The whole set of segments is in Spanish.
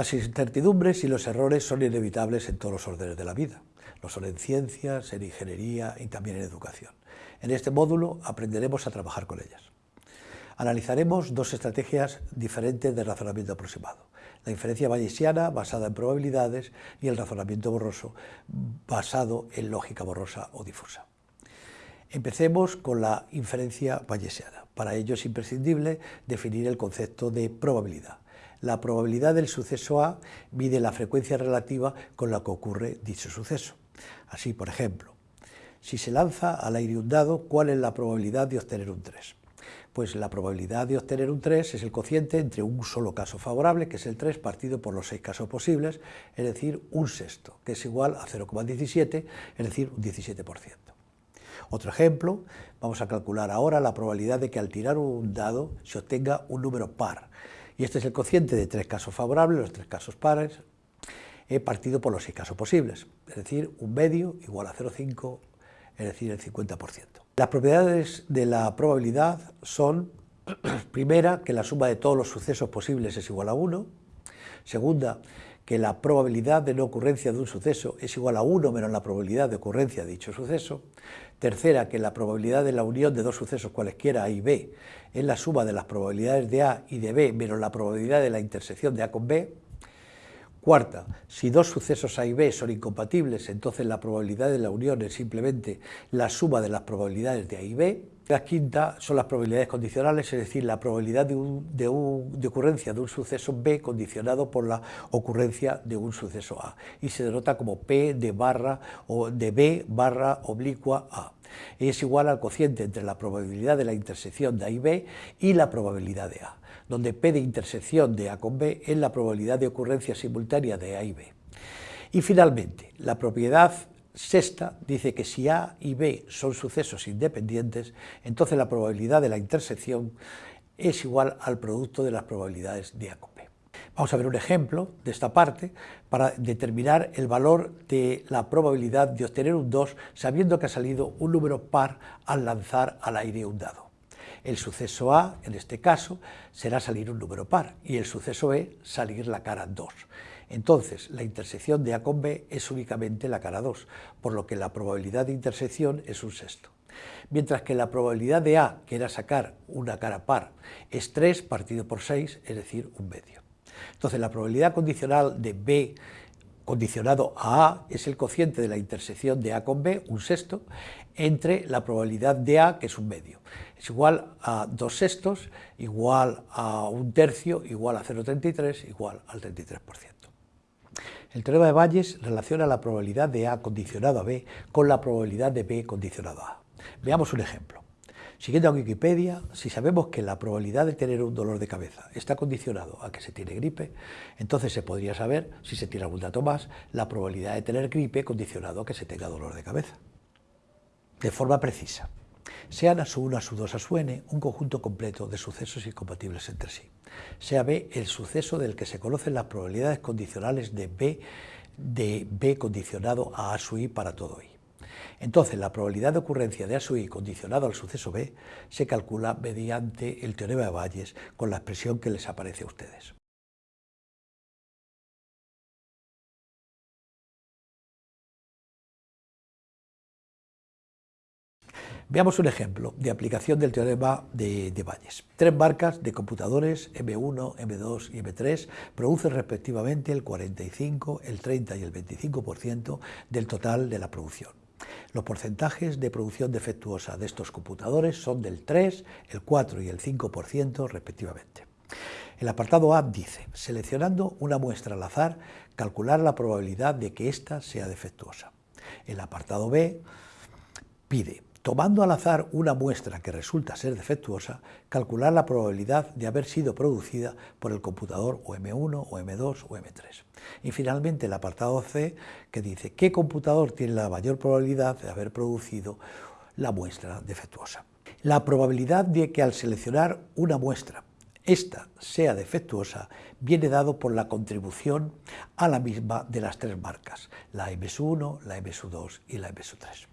Las incertidumbres y los errores son inevitables en todos los órdenes de la vida. Lo son en ciencias, en ingeniería y también en educación. En este módulo aprenderemos a trabajar con ellas. Analizaremos dos estrategias diferentes de razonamiento aproximado. La inferencia bayesiana, basada en probabilidades, y el razonamiento borroso, basado en lógica borrosa o difusa. Empecemos con la inferencia bayesiana. Para ello es imprescindible definir el concepto de probabilidad. La probabilidad del suceso A mide la frecuencia relativa con la que ocurre dicho suceso. Así, por ejemplo, si se lanza al aire un dado, ¿cuál es la probabilidad de obtener un 3? Pues la probabilidad de obtener un 3 es el cociente entre un solo caso favorable, que es el 3, partido por los 6 casos posibles, es decir, un sexto, que es igual a 0,17, es decir, un 17%. Otro ejemplo, vamos a calcular ahora la probabilidad de que al tirar un dado se obtenga un número par, y este es el cociente de tres casos favorables, los tres casos pares, he partido por los seis casos posibles, es decir, un medio igual a 0,5, es decir, el 50%. Las propiedades de la probabilidad son, primera, que la suma de todos los sucesos posibles es igual a 1, segunda, que la probabilidad de no ocurrencia de un suceso es igual a 1 menos la probabilidad de ocurrencia de dicho suceso. Tercera, que la probabilidad de la unión de dos sucesos cualesquiera A y B es la suma de las probabilidades de A y de B menos la probabilidad de la intersección de A con B. Cuarta, si dos sucesos A y B son incompatibles, entonces la probabilidad de la unión es simplemente la suma de las probabilidades de A y B. La quinta son las probabilidades condicionales, es decir, la probabilidad de, ocurrencia de un suceso B condicionado por la ocurrencia de un suceso A y se denota como P de barra o de B barra oblicua A. Es igual al cociente entre la probabilidad de la intersección de A y B y la probabilidad de A, donde P de intersección de A con B es la probabilidad de ocurrencia simultánea de A y B. Y finalmente, la propiedad Sexta dice que si A y B son sucesos independientes, entonces la probabilidad de la intersección es igual al producto de las probabilidades de A con B. Vamos a ver un ejemplo de esta parte para determinar el valor de la probabilidad de obtener un 2 sabiendo que ha salido un número par al lanzar al aire un dado. El suceso A, en este caso, será salir un número par y el suceso B salir la cara 2. Entonces, la intersección de A con B es únicamente la cara 2, por lo que la probabilidad de intersección es un sexto. Mientras que la probabilidad de A, que era sacar una cara par, es 3 partido por 6, es decir, un medio. Entonces, la probabilidad condicional de B condicionado a A es el cociente de la intersección de A con B, un sexto, entre la probabilidad de A, que es un medio. Es igual a dos sextos, igual a un tercio, igual a 0,33, igual al 33%. El teorema de Bayes relaciona la probabilidad de A condicionado a B con la probabilidad de B condicionado a A. Veamos un ejemplo. Siguiendo a Wikipedia, si sabemos que la probabilidad de tener un dolor de cabeza está condicionado a que se tiene gripe, entonces se podría saber, si se tiene algún dato más, la probabilidad de tener gripe condicionado a que se tenga dolor de cabeza. De forma precisa sean a su 1, a su 2, a su n, un conjunto completo de sucesos incompatibles entre sí. Sea B el suceso del que se conocen las probabilidades condicionales de B, de B condicionado a A su I para todo I. Entonces, la probabilidad de ocurrencia de A su I condicionado al suceso B se calcula mediante el teorema de Bayes con la expresión que les aparece a ustedes. Veamos un ejemplo de aplicación del teorema de, de Bayes. Tres marcas de computadores M1, M2 y M3 producen respectivamente el 45, el 30 y el 25% del total de la producción. Los porcentajes de producción defectuosa de estos computadores son del 3, el 4 y el 5% respectivamente. El apartado A dice, seleccionando una muestra al azar, calcular la probabilidad de que ésta sea defectuosa. El apartado B pide tomando al azar una muestra que resulta ser defectuosa, calcular la probabilidad de haber sido producida por el computador o M1 o M2 o M3. Y finalmente el apartado C que dice qué computador tiene la mayor probabilidad de haber producido la muestra defectuosa. La probabilidad de que al seleccionar una muestra esta sea defectuosa viene dado por la contribución a la misma de las tres marcas, la MS1, la MS2 y la MS3.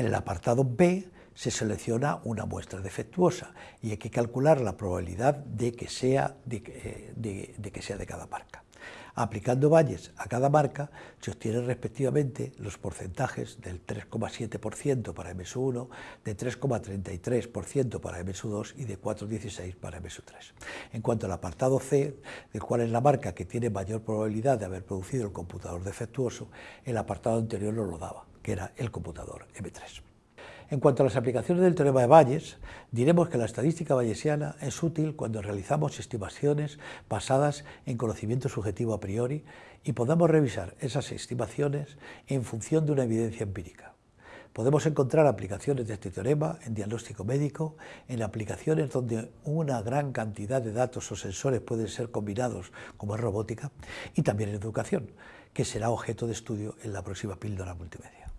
En el apartado B se selecciona una muestra defectuosa y hay que calcular la probabilidad de que sea de, que sea de cada marca. Aplicando valles a cada marca se obtienen respectivamente los porcentajes del 3,7% para MS1, de 3,33% para MS2 y de 4,16% para MS3. En cuanto al apartado C, de cuál es la marca que tiene mayor probabilidad de haber producido el computador defectuoso, el apartado anterior no lo daba, que era el computador M3. En cuanto a las aplicaciones del teorema de Bayes, diremos que la estadística bayesiana es útil cuando realizamos estimaciones basadas en conocimiento subjetivo a priori y podamos revisar esas estimaciones en función de una evidencia empírica. Podemos encontrar aplicaciones de este teorema en diagnóstico médico, en aplicaciones donde una gran cantidad de datos o sensores pueden ser combinados, como es robótica, y también en educación, que será objeto de estudio en la próxima píldora multimedia.